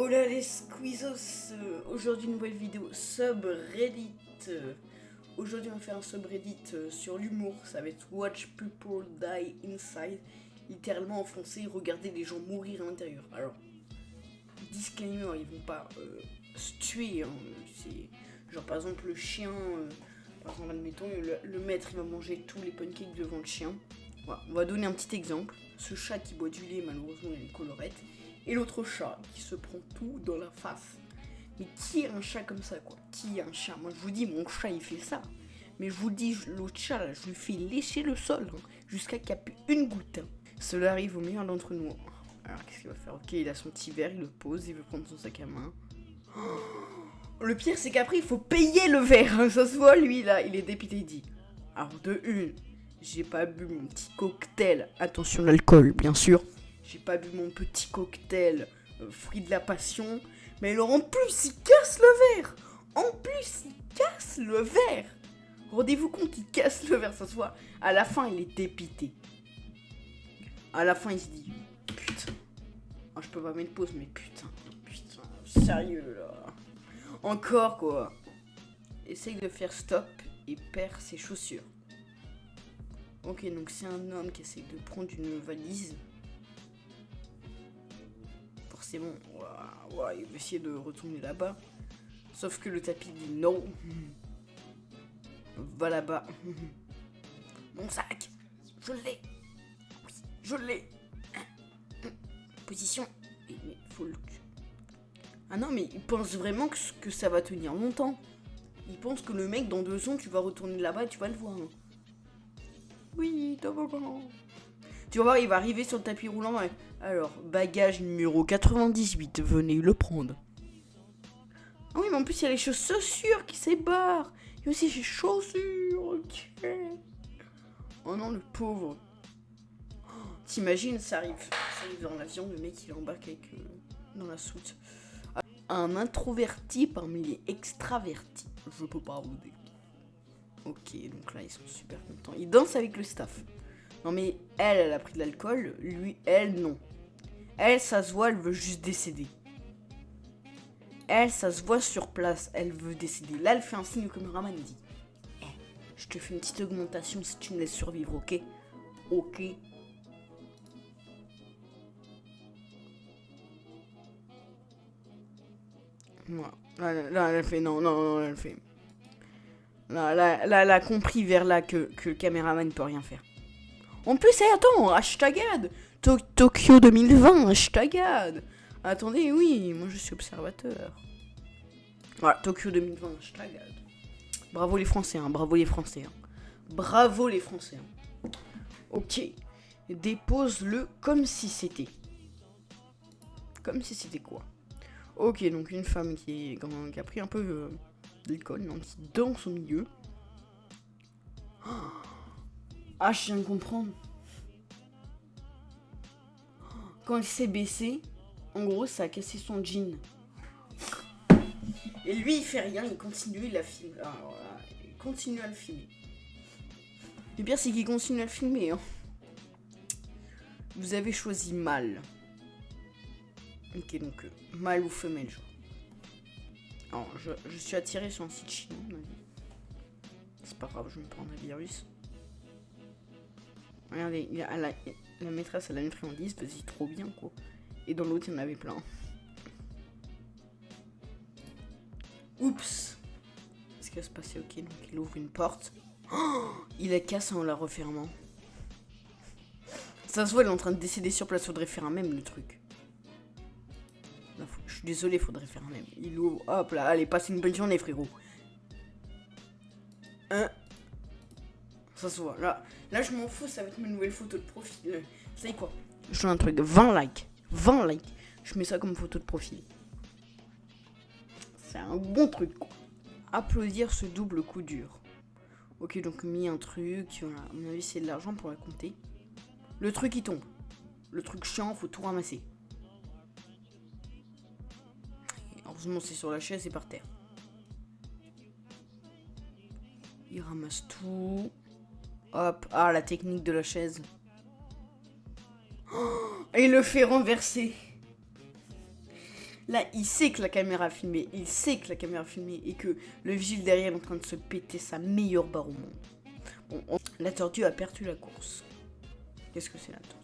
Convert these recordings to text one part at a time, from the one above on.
Hola les squeezos euh, Aujourd'hui nouvelle vidéo subreddit. Euh, Aujourd'hui on va faire un subreddit euh, sur l'humour Ça va être Watch People Die Inside. Littéralement en français, regarder les gens mourir à l'intérieur. Alors, disclaimer, ils vont pas euh, se tuer hein. Genre par exemple le chien Par exemple admettons, le, maître il va manger tous les pancakes devant le chien. On va donner un petit exemple. Ce chat qui boit du lait malheureusement il a une colorette et l'autre chat qui se prend tout dans la face. Mais qui a un chat comme ça, quoi? Qui a un chat? Moi, je vous dis, mon chat, il fait ça. Mais je vous dis, l'autre chat, là, je lui fais lécher le sol, jusqu'à qu'il n'y plus une goutte. Cela arrive au meilleur d'entre nous. Alors, qu'est-ce qu'il va faire? Ok, il a son petit verre, il le pose, il veut prendre son sac à main. Le pire, c'est qu'après, il faut payer le verre. Ça se voit, lui, là, il est dépité, il dit. Alors, de une, j'ai pas bu mon petit cocktail. Attention, l'alcool, bien sûr. J'ai pas bu mon petit cocktail euh, fruit de la passion. Mais alors en plus, il casse le verre En plus, il casse le verre Rendez-vous compte qu'il casse le verre, ça se voit. À la fin, il est dépité. À la fin, il se dit Putain. Ah, je peux pas mettre pause, mais putain. Putain, sérieux là. Encore quoi. Essaye de faire stop et perd ses chaussures. Ok, donc c'est un homme qui essaye de prendre une valise forcément, ouah, ouah, il va essayer de retourner là-bas. Sauf que le tapis dit non. Va là-bas. Mon sac, je l'ai. Je l'ai. Position. Mais faut le... Ah non, mais il pense vraiment que, ça va tenir longtemps. Il pense que le mec, dans deux secondes, tu vas retourner là-bas et tu vas le voir. Oui, toboggan. Tu vas voir, il va arriver sur le tapis roulant. ouais. Alors, bagage numéro 98, venez le prendre. Ah oui, mais en plus, il y a les chaussures qui s'ébarrent. Il y a aussi les chaussures, ok. Oh non, le pauvre. T'imagines, ça arrive, ça arrive dans l'avion, le mec il embarque avec euh, dans la soute. Un introverti parmi les extravertis. Je peux pas vous. Ok, donc là ils sont super contents. Ils dansent avec le staff. Non mais elle, elle a pris de l'alcool, lui, elle, non. Elle, ça se voit, elle veut juste décéder. Elle, ça se voit sur place, elle veut décéder. Là, elle fait un signe au caméraman, elle dit Eh, Je te fais une petite augmentation si tu me laisses survivre, ok? Ok. Là, elle fait non, non, non, elle fait. Là, là, là, elle a compris vers là que, que le caméraman ne peut rien faire. En plus, attends, hashtagade To- Tokyo 2020, hashtagade Attendez, oui, moi je suis observateur. Voilà, Tokyo 2020, hashtagade. Bravo les Français, hein, bravo les Français. hein. Bravo les Français. hein. Ok, dépose-le comme si c'était. Comme si c'était quoi? Ok, donc une femme qui, a pris un peu euh, d'alcool, donc milieu. Ah, je viens de comprendre. Quand il s'est baissé, en gros, ça a cassé son jean. Et lui, il fait rien, il continue, il la filme. Voilà, il continue à le filmer. Le pire, c'est qu'il continue à le filmer. hein. Vous avez choisi mal. Ok, donc euh, mâle ou femelle, genre. Alors, je, suis attiré sur un site chinois. C'est pas grave, je me prendre un virus. Regardez, il y a la, la maîtresse, elle a une friandise, vas-y, trop bien, quoi. Et dans l'autre, il y en avait plein. Oups Ce qui va se passer, ok, donc il ouvre une porte. Oh, il la casse en la refermant. Ça se voit, il est en train de décéder sur place, faudrait faire un même, le truc. Je suis désolé, faudrait faire un même. Il ouvre, hop là, allez, passe une bonne journée, frérot. Hein Ça se voit, là, là je m'en fous, ça va être ma nouvelle photo de profil. Vous savez quoi? Je fais un truc, 20 likes. 20 likes. Je mets ça comme photo de profil. C'est un bon truc, quoi. Applaudir ce double coup dur. Ok, donc mis un truc, voilà. À mon avis, c'est de l'argent pour la compter. Le truc, il tombe. Le truc chiant, faut tout ramasser. Heureusement, c'est sur la chaise et par terre. Il ramasse tout. Hop. Ah, la technique de la chaise. Oh, il le fait renverser. Là, il sait que la caméra a filmé, il sait que la caméra a filmé et que le vigile derrière est en train de se péter sa meilleure barre au monde. Bon, la tortue a perdu la course. Qu'est-ce que c'est la tortue?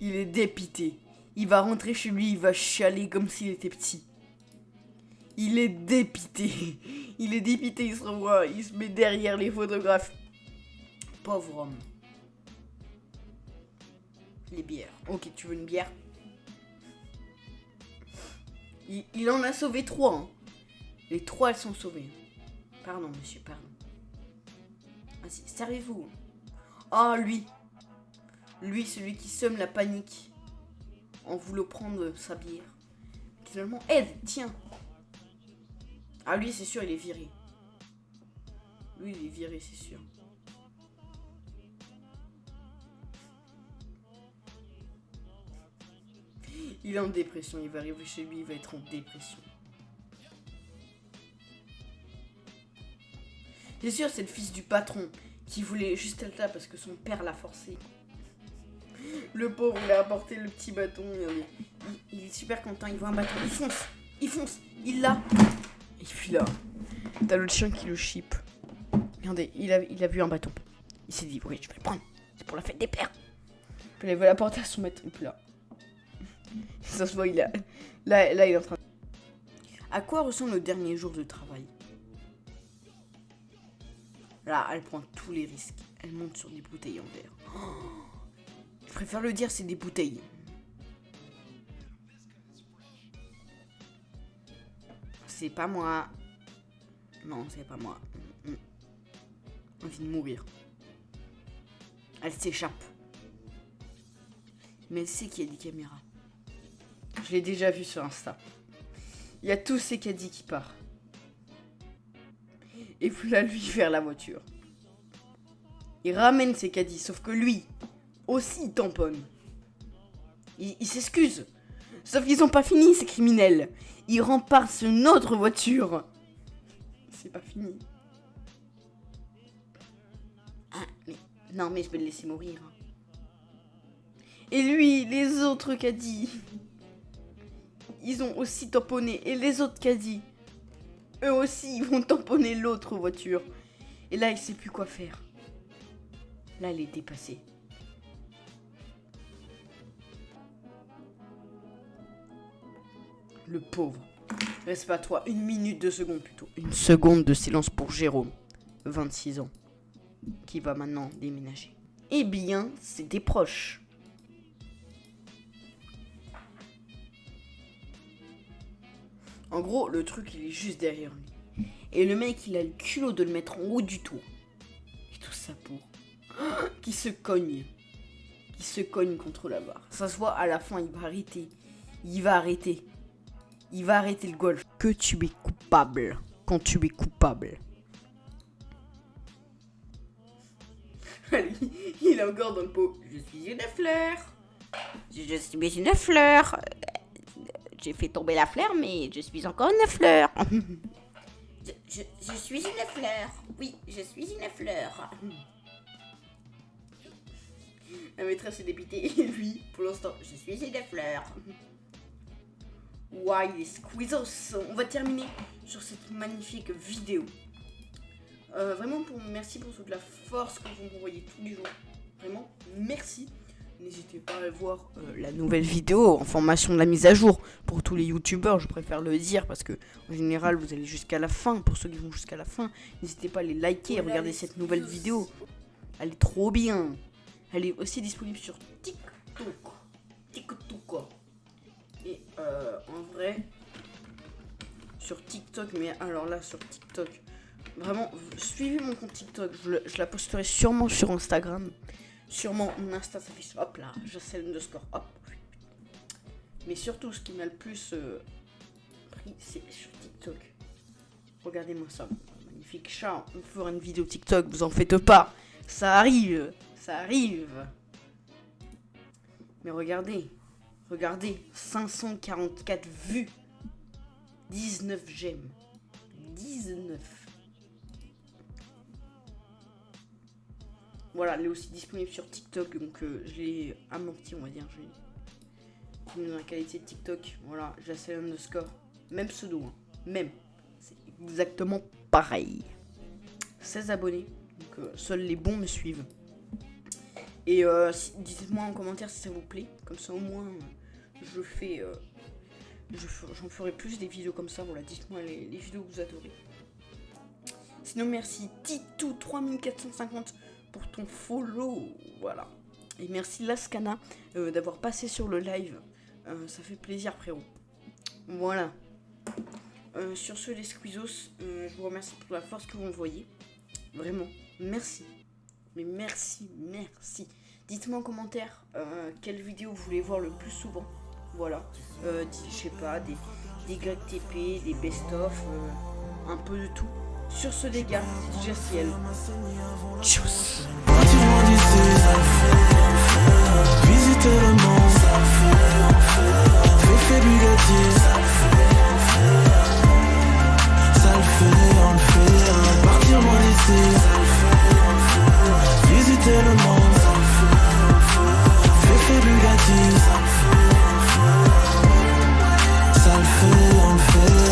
Il est dépité. Il va rentrer chez lui, il va chialer comme s'il était petit. Il est dépité. Il est dépité, il se revoit, il se met derrière les photographes. Pauvre homme. Les bières. Ok, tu veux une bière? Il, en a sauvé trois. Hein. Les trois, elles sont sauvées. Pardon, monsieur, pardon. Vas-y, servez-vous. Ah, lui. Lui, celui qui somme la panique en voulant prendre sa bière. Finalement, aide, tiens. Ah, lui, c'est sûr, il est viré. Lui, il est viré, c'est sûr. Il est en dépression. Il va arriver chez lui, il va être en dépression. C'est sûr, c'est le fils du patron qui voulait juste être là parce que son père l'a forcé. Le pauvre, il a apporté le petit bâton. Il, est super content. Il voit un bâton. Il fonce. Il fonce. Il l'a. Et puis là, t'as l'autre chien qui le chip. Regardez, il a, a vu un bâton. Il s'est dit, oui, je vais le prendre. C'est pour la fête des pères. Puis il va l'apporter à son maître. Et puis là, ça se voit, il a... Là, là, il est en train À quoi ressemble le dernier jour de travail? Là, elle prend tous les risques. Elle monte sur des bouteilles en verre. je préfère le dire, c'est des bouteilles. C'est pas moi. Non, c'est pas moi. Envie de mourir. Elle s'échappe. Mais elle sait qu'il y a des caméras. Je l'ai déjà vu sur Insta. Il y a tous ces caddies qui partent. Et puis là, lui, vers la voiture. Il ramène ses caddies, sauf que lui, aussi, il tamponne. Il, s'excuse. Sauf qu'ils ont pas fini, ces criminels. Il rempartent une autre voiture. C'est pas fini. Ah, mais... Non, mais je vais le laisser mourir. Et lui, les autres caddies ils ont aussi tamponné. Et les autres caddies, eux aussi, ils vont tamponner l'autre voiture. Et là, il sait plus quoi faire. Là, il est dépassé. Le pauvre. Reste pas toi. Une minute, deux secondes plutôt. Une seconde de silence pour Jérôme. 26 ans. Qui va maintenant déménager. Eh bien, c'était proche. En gros, le truc, il est juste derrière lui. Et le mec, il a le culot de le mettre en haut du toit. Et tout ça pour... qui se cogne. Qui se cogne contre la barre. Ça se voit, à la fin, il va arrêter. Il va arrêter. Il va arrêter le golf. Que tu es coupable. Quand tu es coupable. il est encore dans le pot. Je suis une fleur. Je suis une fleur. J'ai fait tomber la fleur, mais je suis encore une fleur. je, suis une fleur. Oui, je suis une fleur. La maîtresse est dépitée. Et lui, pour l'instant, je suis une fleur. Why les squeezos? On va terminer sur cette magnifique vidéo. Euh, vraiment, pour, merci pour toute la force que vous m'envoyez tous les jours. Vraiment, merci. N'hésitez pas à voir euh, la nouvelle vidéo en formation de la mise à jour pour tous les youtubeurs, je préfère le dire parce que en général vous allez jusqu'à la fin, pour ceux qui vont jusqu'à la fin, n'hésitez pas à les liker et regarder cette nouvelle vidéo. Elle est trop bien. Elle est aussi disponible sur. TikTok. Euh, en vrai, sur TikTok, mais alors là sur TikTok, vraiment, suivez mon compte TikTok, je la posterai sûrement sur Instagram. Sûrement mon Insta s'affiche, hop là, sais le score, hop. Mais surtout, ce qui m'a le plus euh, pris, c'est sur TikTok. Regardez-moi ça, magnifique chat. On fera une vidéo TikTok, vous en faites pas. Ça arrive, ça arrive. Mais regardez, regardez, 544 vues, 19 j'aime, 19. Voilà, elle est aussi disponible sur TikTok, donc je l'ai amorti, on va dire. Je l'ai dans la qualité de TikTok. Voilà, j'essaie underscore. Même pseudo, hein. même. C'est exactement pareil. 16 abonnés, donc seuls les bons me suivent. Et euh, dites-moi en commentaire si ça vous plaît. Comme ça au moins je fais. Euh, j'en ferai plus des vidéos comme ça. Voilà, dites-moi les, vidéos que vous adorez. Sinon merci Titou3450 pour ton follow. Voilà. Et merci Lascana euh, d'avoir passé sur le live. ça fait plaisir frérot. Voilà. sur ce les Squeezos, je vous remercie pour la force que vous m'envoyez. Vraiment, merci. Merci, merci. Dites-moi en commentaire euh, quelle vidéo vous voulez voir le plus souvent. Voilà. Euh, je sais pas, des, des TP, des best-of, euh, un peu de tout. Sur ce les gars, c'est ciel. Tchuss